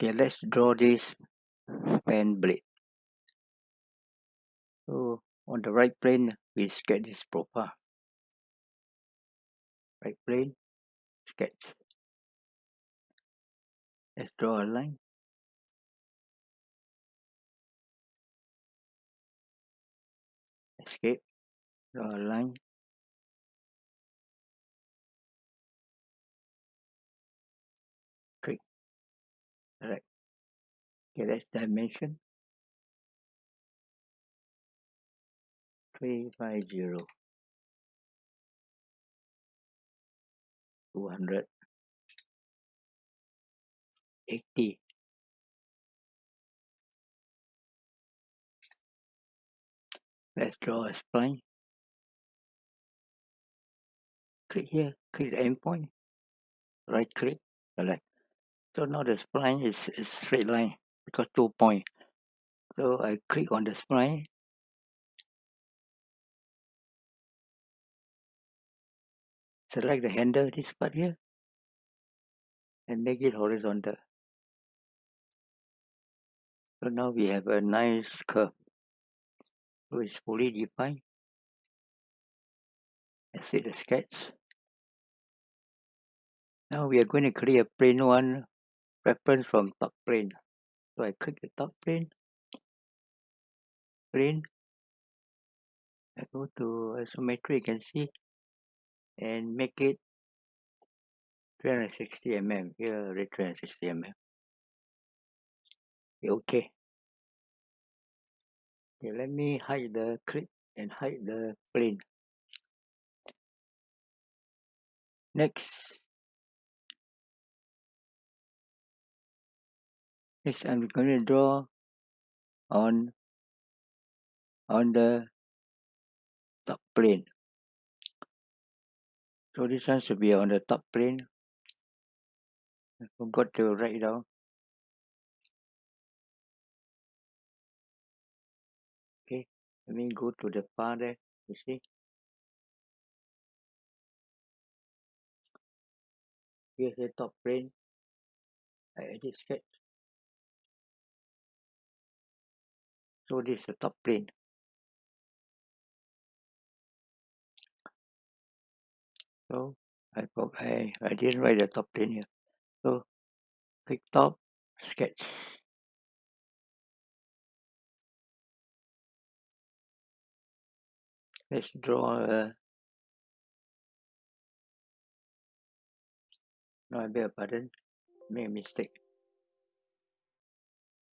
Okay, let's draw this fan blade. So on the right plane, we sketch this profile. Right plane, sketch. Let's draw a line. Escape, draw a line. Alright. Okay, that's dimension. 350 200 80 let's draw a spline. Click here click the endpoint. Right click select so now the spline is a straight line because two point. So I click on the spline. Select the handle this part here and make it horizontal. So now we have a nice curve so it's fully defined. Let's see the sketch. Now we are going to create a plane one reference from top plane. So I click the top plane. Plane. I go to isometry you can see and make it 360 mm here already 360 mm okay. Okay let me hide the clip and hide the plane. Next next I'm going to draw on on the top plane. So this one should be on the top plane. I forgot to write it down. Okay let me go to the far there you see? Here's the top plane. I edit sketch so this is the top plane so I, I, I didn't write the top plane here so click top sketch let's draw a no I beg your pardon made a mistake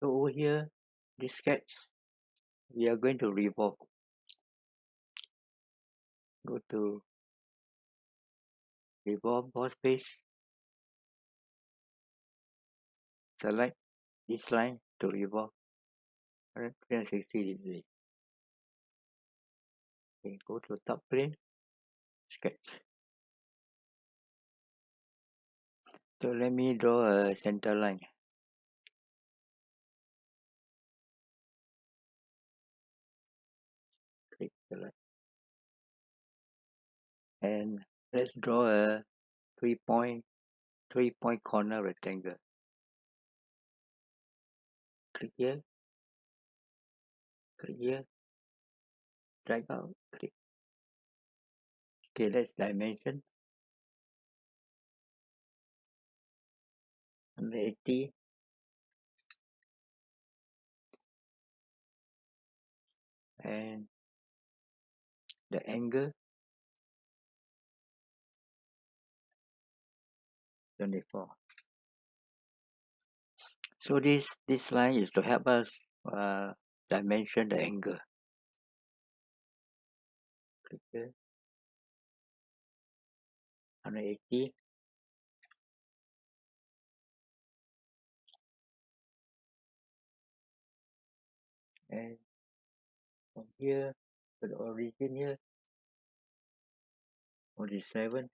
so over here this sketch we are going to revolve. Go to revolve boss base. Select this line to revolve 360 degree. Okay go to top plane. Sketch. So let me draw a center line and let's draw a three point three point corner rectangle. Click here. Click here. Drag out. Click. Okay let's dimension. 180 and the angle 24 so this this line is to help us uh, dimension the angle. Click here 180 and from here to the origin here 47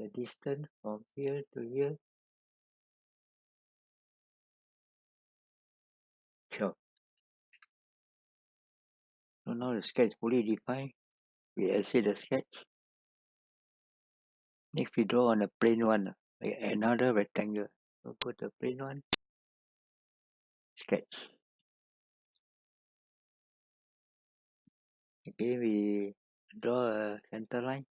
the distance from here to here sure so now the sketch fully defined we exit the sketch Next we draw on a plane one, another rectangle. So go to plane one, sketch. Again we draw a center line.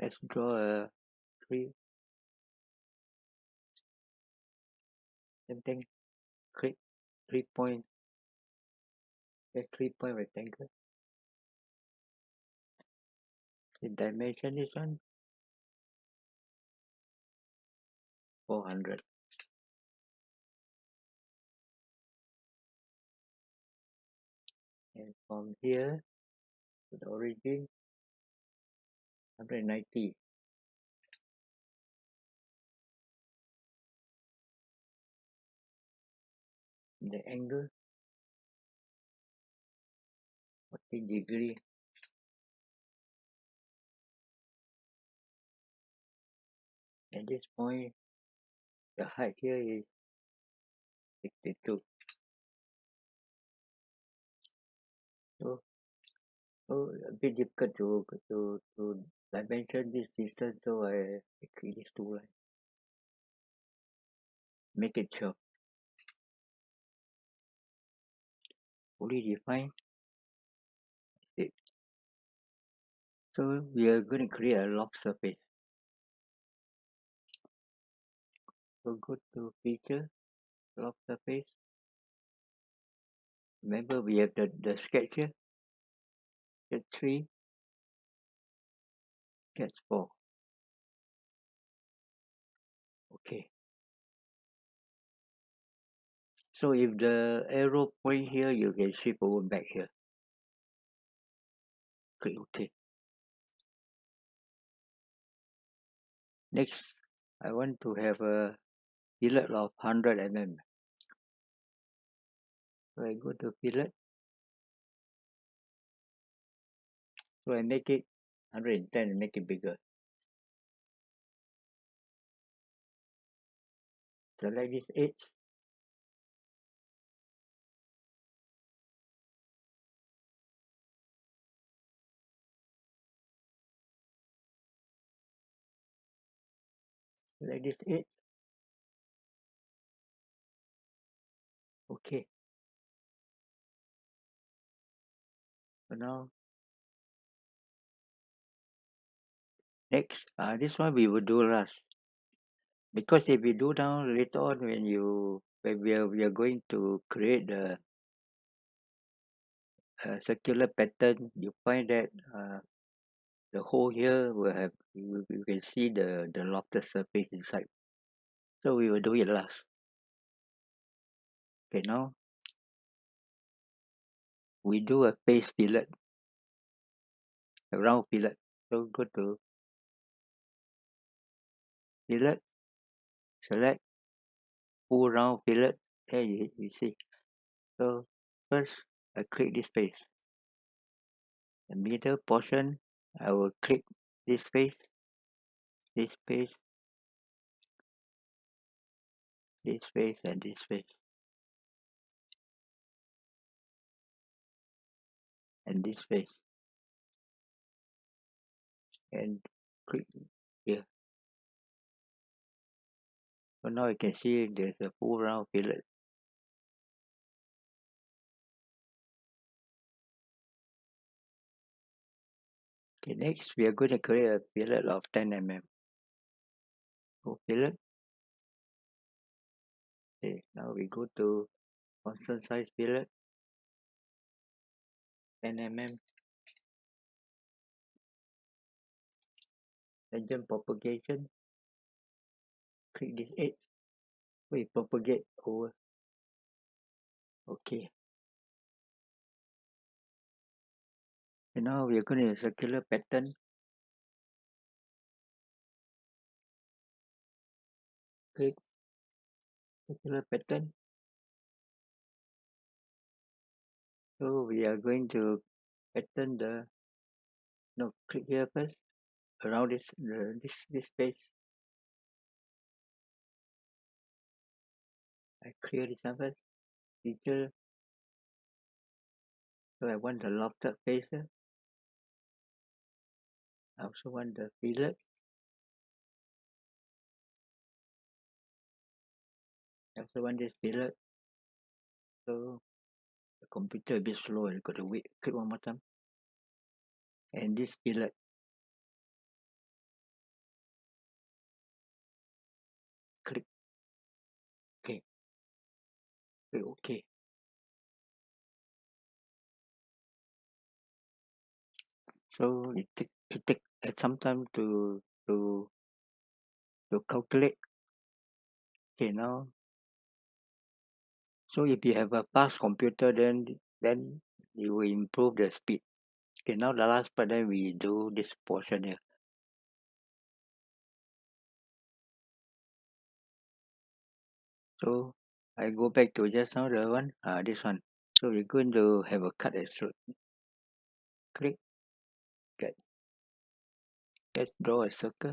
Let's draw a three. Same thing. Click three point. Get three point rectangle. The dimension is one. 400. And from here to the origin, 190. The angle 40 degree. At this point, the height here is 62. So, so a bit difficult to to to dimension this distance, so I create these two lines. Make it sure. Fully defined. It. So we are going to create a loft surface. So go to feature, loft surface. Remember we have the, the sketch here. Sketch 3. 4. Okay. So if the arrow point here, you can shift over back here. Click OK. Next, I want to have a fillet of 100 mm. So I go to fillet. So I make it 110 and make it bigger. Select this edge. Select this edge. Okay. So now, next, uh, this one we will do last. Because if we do now later on when you when we are we are going to create the uh, circular pattern, you find that uh, the hole here will have you, you can see the the lofted surface inside. So we will do it last. Okay, now we do a face fillet, a round fillet. So go to fillet, select full round fillet. There you, you see. So first I click this face. The middle portion I will click this face, this face, this face and this face. And this face. And click So now you can see there's a full round fillet. Okay, next we are going to create a fillet of 10 mm. So fillet. Okay, now we go to constant size fillet. 10 mm. Tangent propagation. Click this edge. We propagate over. Okay. And now we are going to circular pattern. Click circular pattern. So we are going to pattern the no click here first around this the, this this space. I clear this one first. Feature So I want the lofted face. I also want the fillet. I also want this fillet. So the computer a bit slow. You got to wait. Click one more time. And this fillet. OK. So it take it take uh, some time to to to calculate. Okay now. So if you have a fast computer then then you will improve the speed. Okay now the last part then we do this portion here. So I go back to just now the one, uh, this one. So we're going to have a cut extrude. Click, get. Let's draw a circle.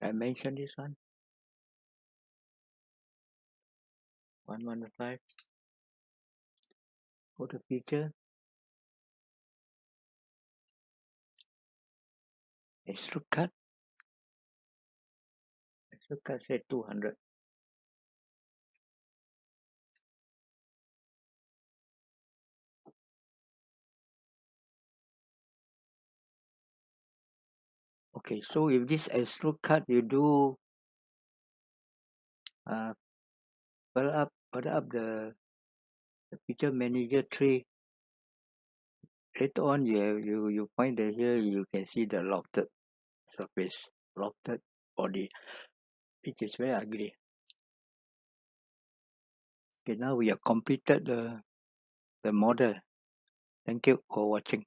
I mentioned this one. 115. Go to feature. Extrude cut. Extrude cut say 200. Okay, so if this extrude cut you do uh fill up fill up the the feature manager tree later on you have you you find that here you can see the lofted surface lofted body which is very ugly. Okay now we have completed the the model. Thank you for watching